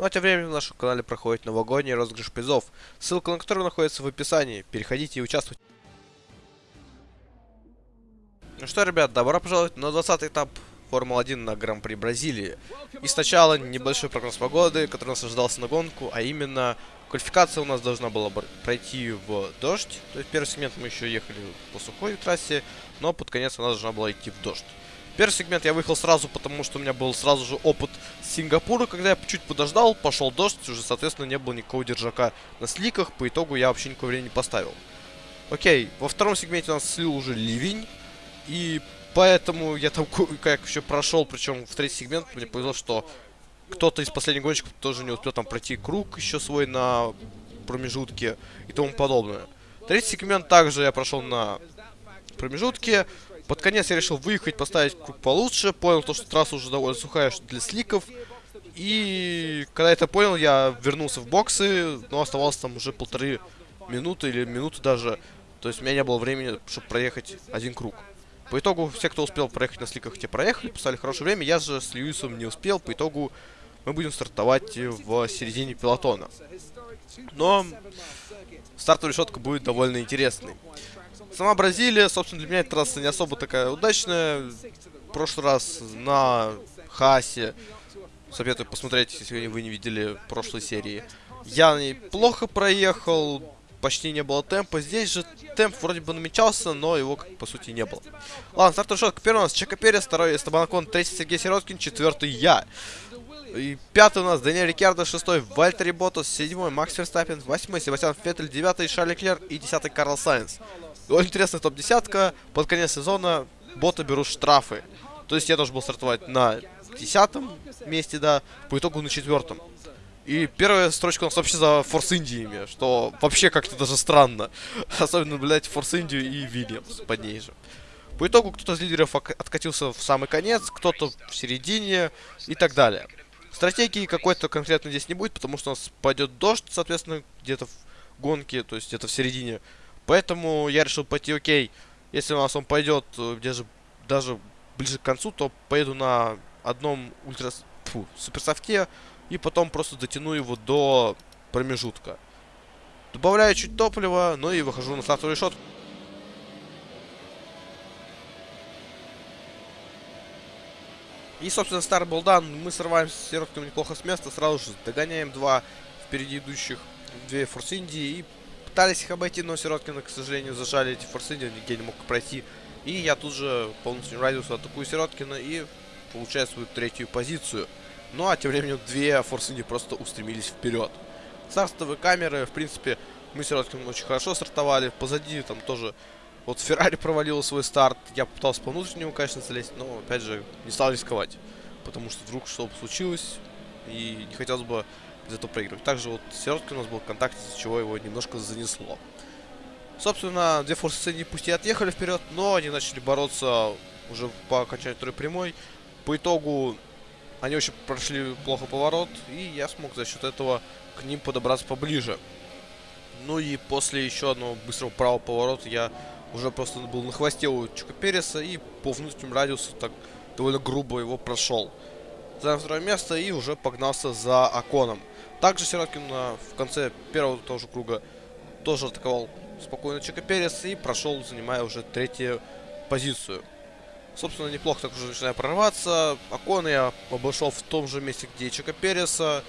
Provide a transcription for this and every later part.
Ну а тем временем на нашем канале проходит новогодний розыгрыш призов, ссылка на который находится в описании. Переходите и участвуйте. Ну что, ребят, добро пожаловать на 20 этап Формулы-1 на Гран-при Бразилии. И сначала небольшой прогноз погоды, который нас ожидался на гонку, а именно квалификация у нас должна была пройти в дождь. То есть первый сегмент мы еще ехали по сухой трассе, но под конец она должна была идти в дождь. Первый сегмент я выехал сразу, потому что у меня был сразу же опыт Сингапура, когда я чуть подождал, пошел дождь, уже, соответственно, не было никакого держака на сликах, по итогу я вообще никакого времени не поставил. Окей, во втором сегменте у нас слил уже ливень, и поэтому я там как еще прошел, причем в третий сегмент мне повезло, что кто-то из последних гонщиков тоже не успел там пройти круг еще свой на промежутке и тому подобное. Третий сегмент также я прошел на промежутке, под конец я решил выехать, поставить круг получше. Понял, то, что трасса уже довольно сухая для сликов. И когда это понял, я вернулся в боксы, но оставалось там уже полторы минуты или минуты даже. То есть у меня не было времени, чтобы проехать один круг. По итогу, все, кто успел проехать на сликах, те проехали, поставили хорошее время. Я же с Льюисом не успел, по итогу мы будем стартовать в середине пилотона. Но стартовая решетка будет довольно интересной. Сама Бразилия, собственно, для меня эта трасса не особо такая удачная. В прошлый раз на Haas е, советую посмотреть, если вы не видели прошлой серии. Я неплохо проехал, почти не было темпа. Здесь же темп вроде бы намечался, но его, как, по сути, не было. Ладно, стартовый шаг. Первый у нас Чеко Перес, второй Эстебан Окон, третий Сергей Сироткин, четвертый я. И пятый у нас Даниэль Риккардо, шестой Валттери Боттас, седьмой Макс Ферстаппен, восьмой Себастьян Феттель, девятый Шарль Леклер и десятый Карлос Сайнс. Очень интересная топ-десятка. Под конец сезона боты берут штрафы. То есть я должен был стартовать на десятом месте, да, по итогу на четвертом. И первая строчка у нас вообще за Форс Индиями, что вообще как-то даже странно. Особенно, блядь, Форс Индию и Вильямс под ней же. По итогу кто-то из лидеров откатился в самый конец, кто-то в середине и так далее. Стратегии какой-то конкретно здесь не будет, потому что у нас пойдет дождь, соответственно, где-то в гонке, то есть где-то в середине. Поэтому я решил пойти, окей, если у нас он пойдет э, где же даже ближе к концу, то поеду на одном ультра... Фу, суперсофте, и потом просто дотяну его до промежутка. Добавляю чуть топлива, ну и выхожу на стартовый шот. И, собственно, старый болдан. Мы срываемся с сиротками неплохо с места. Сразу же догоняем два впереди идущих, две Форс Индии и Пытались их обойти, но Сироткина, к сожалению, зажали эти форсы, нигде не мог пройти. И я тут же полностью радиусу атакую Сироткина и получаю свою третью позицию. Ну а тем временем две форсинги просто устремились вперед. Стартовые камеры, в принципе, мы с Сироткиным очень хорошо стартовали. Позади там тоже вот Феррари провалил свой старт. Я попытался по внутреннему, конечно, залезть, но опять же не стал рисковать. Потому что вдруг что-то случилось. И не хотелось бы из этого проигрывать. Также вот Сироткин у нас был в контакте, с чего его немножко занесло. Собственно, две форсы не пусть и отъехали вперед, но они начали бороться уже по окончанию второй прямой. По итогу они очень прошли плохо поворот, и я смог за счет этого к ним подобраться поближе. Ну и после еще одного быстрого правого поворота я уже просто был на хвосте у Чука Переса и по внутреннему радиусу так довольно грубо его прошел. Занял второе место и уже погнался за Аконом. Также Сироткин в конце первого тоже круга тоже атаковал спокойно Чека Перес и прошел, занимая уже третью позицию. Собственно, неплохо так уже начинаю прорваться. Акон я обошел в том же месте, где и Чека Переса.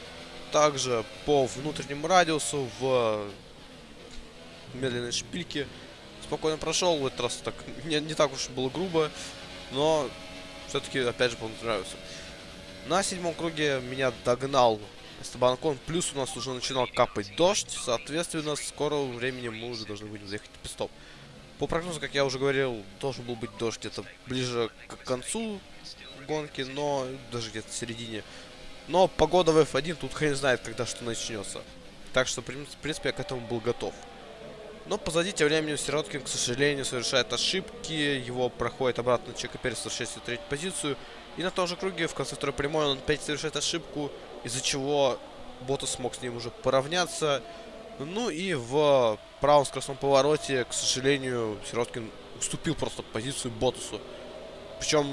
Также по внутреннему радиусу в медленной шпильке спокойно прошел. В этот раз так не, не так уж было грубо, но все-таки опять же по радиусу. На седьмом круге меня догнал Эстебанкон. Плюс у нас уже начинал капать дождь. Соответственно, в скором времени мы уже должны будем заехать в пистоп. По прогнозу, как я уже говорил, должен был быть дождь где-то ближе к концу гонки, но даже где-то в середине. Но погода в F1 тут хрен знает, когда что начнется. Так что, в принципе, я к этому был готов. Но позади тем временем Сироткин, к сожалению, совершает ошибки. Его проходит обратно Чека Перес, в третью позицию. И на том же круге в конце второй прямой он опять совершает ошибку из-за чего Ботас смог с ним уже поравняться. Ну и в правом скоростном повороте, к сожалению, Сироткин уступил просто позицию Ботасу. Причем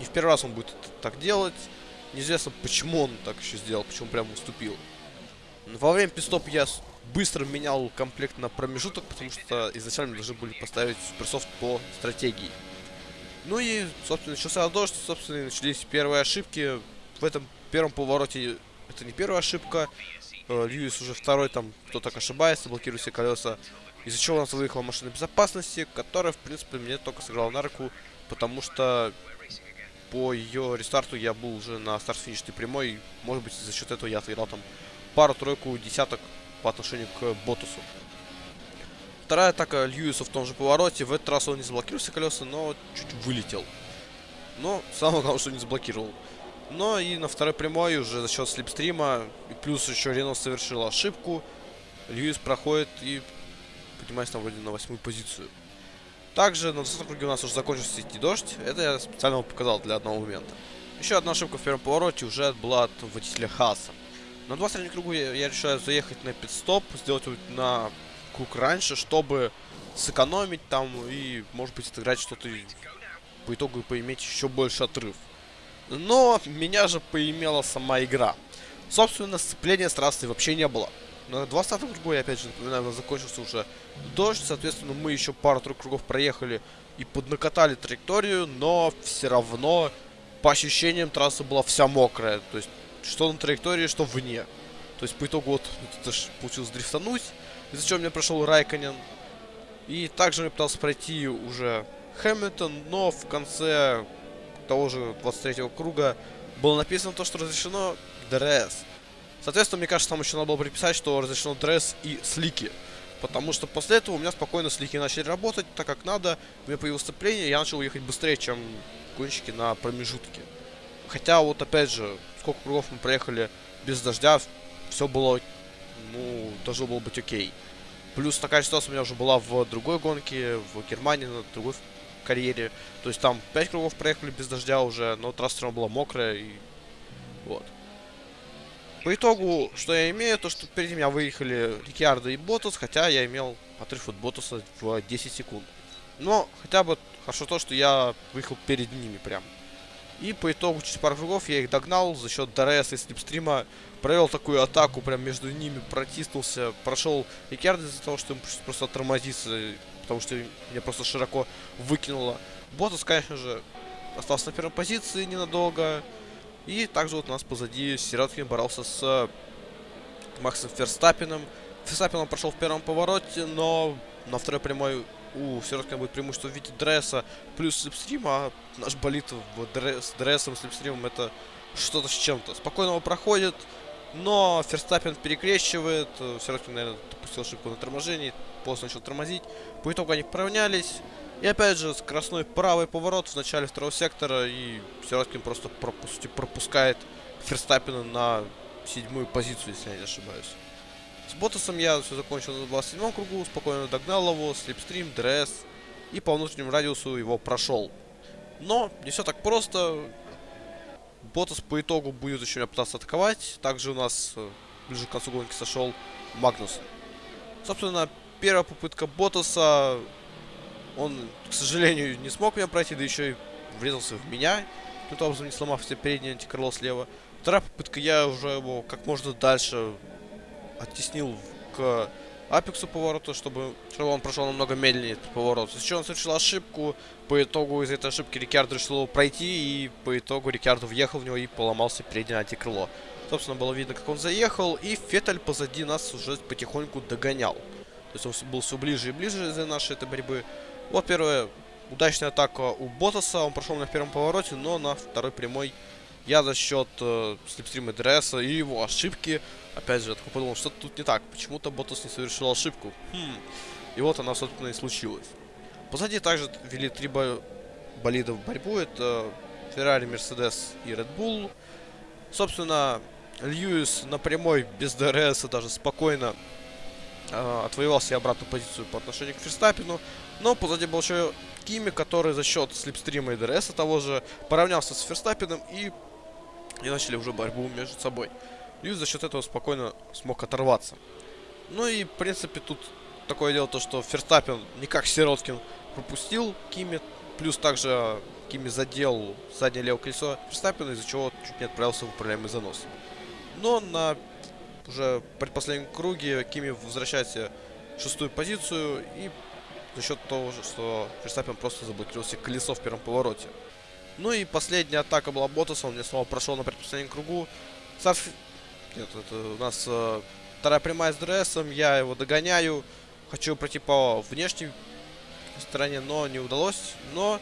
не в первый раз он будет так делать. Неизвестно, почему он так еще сделал, почему прям уступил. Во время пистоп я быстро менял комплект на промежуток, потому что изначально должны были поставить суперсофт по стратегии. Ну и, собственно, начался дождь, собственно, начались первые ошибки. В этом первом повороте это не первая ошибка. Э, Льюис уже второй, там, кто так ошибается, блокирует все колеса. Из-за чего у нас выехала машина безопасности, которая, в принципе, мне только сыграла на руку, потому что по ее рестарту я был уже на старт-финишной прямой. Может быть, за счет этого я отыграл там пару-тройку десяток по отношению к Ботусу. Вторая атака Льюиса в том же повороте. В этот раз он не заблокировал все колеса, но чуть вылетел. Но самое главное, что не заблокировал. Но и на второй прямой уже за счет слепстрима, и плюс еще Рено совершил ошибку, Льюис проходит и поднимается там вроде на восьмую позицию. Также на 20 круге у нас уже закончился идти дождь. Это я специально показал для одного момента. Еще одна ошибка в первом повороте уже была от водителя Хаса. На 23 кругу я, я решаю заехать на пит-стоп, сделать на круг раньше, чтобы сэкономить там и, может быть, отыграть что-то по итогу поиметь еще больше отрыв. Но меня же поимела сама игра. Собственно, сцепления с трассой вообще не было. На 20 кругу, я опять же напоминаю, закончился уже дождь. Соответственно, мы еще пару-тройку кругов проехали и поднакатали траекторию, но все равно, по ощущениям, трасса была вся мокрая. То есть, что на траектории, что вне. То есть, по итогу, вот, это ж получилось дрифтануть, из-за чего мне прошел Райконен. И также я пытался пройти уже Хэмилтон, но в конце того же 23 круга было написано то, что разрешено DRS. Соответственно, мне кажется, там еще надо было приписать, что разрешено DRS и слики. Потому что после этого у меня спокойно слики начали работать так, как надо. У меня появилось сцепление, я начал ехать быстрее, чем гонщики на промежутке. Хотя, вот опять же, сколько кругов мы проехали без дождя, все было, ну, должно было быть окей. Плюс такая ситуация у меня уже была в другой гонке, в Германии, на другой карьере. То есть там 5 кругов проехали без дождя уже, но трасса все была мокрая и вот. По итогу, что я имею, то что перед меня выехали Риккардо и Боттас, хотя я имел отрыв от Боттаса в 10 секунд. Но хотя бы хорошо то, что я выехал перед ними прям. И по итогу через пару кругов я их догнал за счет DRS и slipstream а. Провел такую атаку, прям между ними протиснулся. Прошел Риккардо из-за того, что ему просто тормозиться потому что меня просто широко выкинуло. Ботас, конечно же, остался на первой позиции ненадолго. И также вот у нас позади Сироткин боролся с Максом Ферстаппином. Ферстаппин он прошел в первом повороте, но на второй прямой у Сироткина будет преимущество в виде дресса плюс слепстрим, а наш болит в дресс, дрессом, слепстримом это что-то с чем-то. Спокойно его проходит, но Ферстаппин перекрещивает. Сироткин, наверное, допустил ошибку на торможении поздно начал тормозить. По итогу они поравнялись. И опять же, скоростной правый поворот в начале второго сектора. И Сироткин просто, по сути, пропускает Ферстаппена на седьмую позицию, если я не ошибаюсь. С Боттасом я все закончил на 27 кругу, спокойно догнал его, slipstream, DRS. И по внутреннему радиусу его прошел. Но не все так просто. Боттас по итогу будет еще меня пытаться атаковать. Также у нас э, ближе к концу гонки сошел Магнус. Собственно, первая попытка Ботаса, он, к сожалению, не смог меня пройти, да еще и врезался в меня, тут образом не сломав все переднее антикрыло слева. Вторая попытка, я уже его как можно дальше оттеснил к апексу поворота, чтобы, чтобы он прошел намного медленнее этот поворот. Сейчас он совершил ошибку, по итогу из этой ошибки Рикардо решил его пройти, и по итогу Рикардо въехал в него и поломался переднее антикрыло. Собственно, было видно, как он заехал, и Феттель позади нас уже потихоньку догонял. То есть он был все ближе и ближе из-за нашей этой борьбы. Вот первая удачная атака у Ботаса. Он прошел на первом повороте, но на второй прямой я за счет э, слепстрима ДРСа и его ошибки, опять же, я такой подумал, что тут не так. Почему-то Ботас не совершил ошибку. Хм. И вот она, собственно, и случилась. Позади также вели три бо болида в борьбу. Это Феррари, Мерседес и Red Bull. Собственно, Льюис на прямой без DRS даже спокойно э, отвоевал себе обратную позицию по отношению к Ферстаппену. Но позади был еще Кими, который за счет slipstream а и DRS того же поравнялся с Ферстаппеном и, и начали уже борьбу между собой. Льюис за счет этого спокойно смог оторваться. Ну и, в принципе, тут такое дело, то, что Ферстаппен не как Сироткин пропустил Кими, плюс также Кими задел заднее левое колесо Верстаппина, из-за чего чуть не отправился в управляемый занос. Но на уже предпоследнем круге Кими возвращается в шестую позицию и за счет того, что Верстаппин просто заблокировал себе колесо в первом повороте. Ну и последняя атака была Ботаса, он мне снова прошел на предпоследнем кругу. Сарф... Нет, это у нас э, вторая прямая с ДРСом, я его догоняю. Хочу пройти по внешней стороне, но не удалось. Но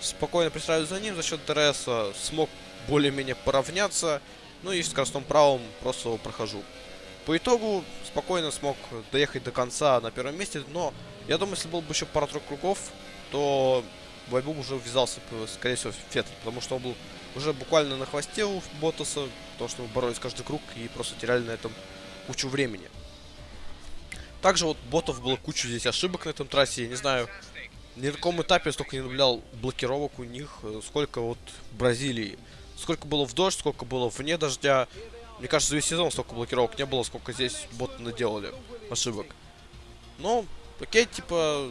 спокойно пристраиваюсь за ним, за счет DRS смог более-менее поравняться. Ну и скоростном правом просто его прохожу. По итогу спокойно смог доехать до конца на первом месте, но я думаю, если был бы еще пара-тройка кругов, то в борьбу уже ввязался, скорее всего, Феттель, потому что он был уже буквально на хвосте у Боттаса, потому что мы боролись каждый круг и просто теряли на этом кучу времени. Также вот ботов было кучу здесь ошибок на этом трассе, я не знаю, ни на каком этапе я столько не наблюдал блокировок у них, э, сколько вот в Бразилии. Сколько было в дождь, сколько было вне дождя. Мне кажется, весь сезон столько блокировок не было, сколько здесь боты наделали ошибок. Но, окей, типа,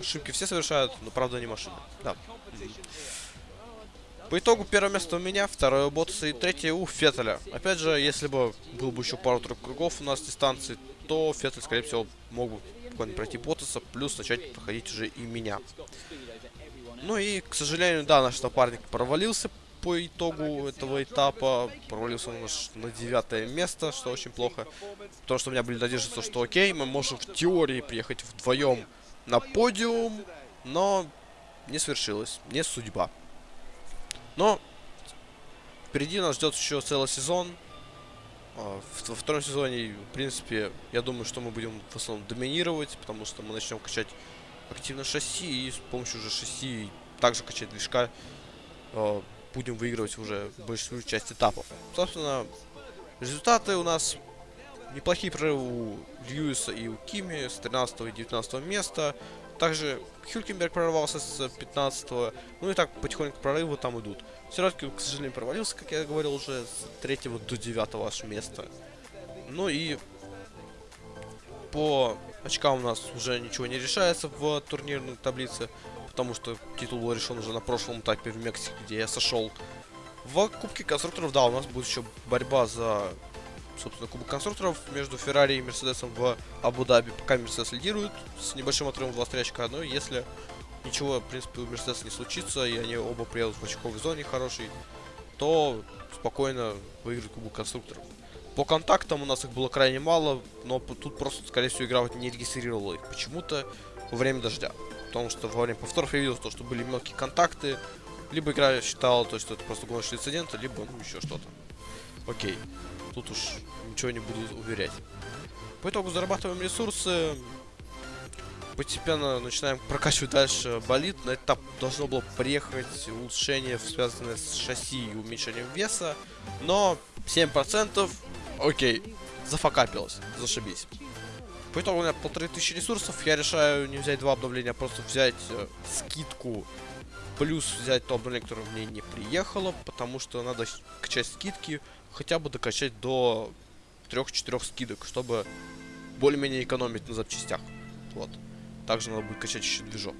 ошибки все совершают, но правда не машины. Да. По итогу первое место у меня, второе у Ботаса и третье у Феттеля. Опять же, если бы был бы еще пару-тройку кругов у нас дистанции, то Феттель, скорее всего, мог бы спокойно пройти Ботаса, плюс начать проходить уже и меня. Ну и, к сожалению, да, наш напарник провалился по итогу этого этапа. Провалился он аж на девятое место, что очень плохо. Потому что у меня были надежды, что окей, мы можем в теории приехать вдвоем на подиум, но не свершилось, не судьба. Но впереди нас ждет еще целый сезон. А, во втором сезоне, в принципе, я думаю, что мы будем в основном доминировать, потому что мы начнем качать активно шасси и с помощью уже шасси также качать движка а, будем выигрывать уже большую часть этапов. Собственно, результаты у нас неплохие прорывы у Льюиса и у Кими с 13 и 19 места. Также Хюлькенберг прорвался с 15 -го. Ну и так потихоньку прорывы там идут. Сироткин, к сожалению, провалился, как я говорил, уже с 3 до 9 аж места. Ну и по очкам у нас уже ничего не решается в турнирной таблице, потому что титул был решен уже на прошлом этапе в Мексике, где я сошел. В Кубке конструкторов, да, у нас будет еще борьба за собственно, Кубок конструкторов между Феррари и Мерседесом в Абу-Даби. Пока Мерседес лидирует с небольшим отрывом в 23 очка, но если ничего, в принципе, у Мерседеса не случится, и они оба приедут в очковой зоне хорошей, то спокойно выиграют Кубок конструкторов. По контактам у нас их было крайне мало, но тут просто, скорее всего, игра не регистрировала их почему-то во время дождя. Потому что во время повторов я видел то, что были мелкие контакты, либо игра считала то, что это просто гоночный инцидент, либо ну, еще что-то. Окей. Тут уж ничего не буду уверять. По итогу зарабатываем ресурсы. Постепенно начинаем прокачивать дальше болит. На этап должно было приехать улучшение, связанное с шасси и уменьшением веса. Но 7%, окей, зафакапилось, зашибись. По итогу у меня полторы тысячи ресурсов. Я решаю не взять два обновления, а просто взять э, скидку. Плюс взять то обновление, которое мне не приехало. Потому что надо качать скидки хотя бы докачать до 3-4 скидок, чтобы более-менее экономить на запчастях. Вот. Также надо будет качать еще движок.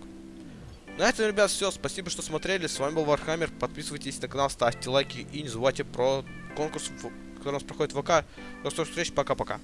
На этом, ребят, все. Спасибо, что смотрели. С вами был Warhammer. Подписывайтесь на канал, ставьте лайки и не забывайте про конкурс, который у нас проходит в ВК. До скорых встреч. Пока-пока.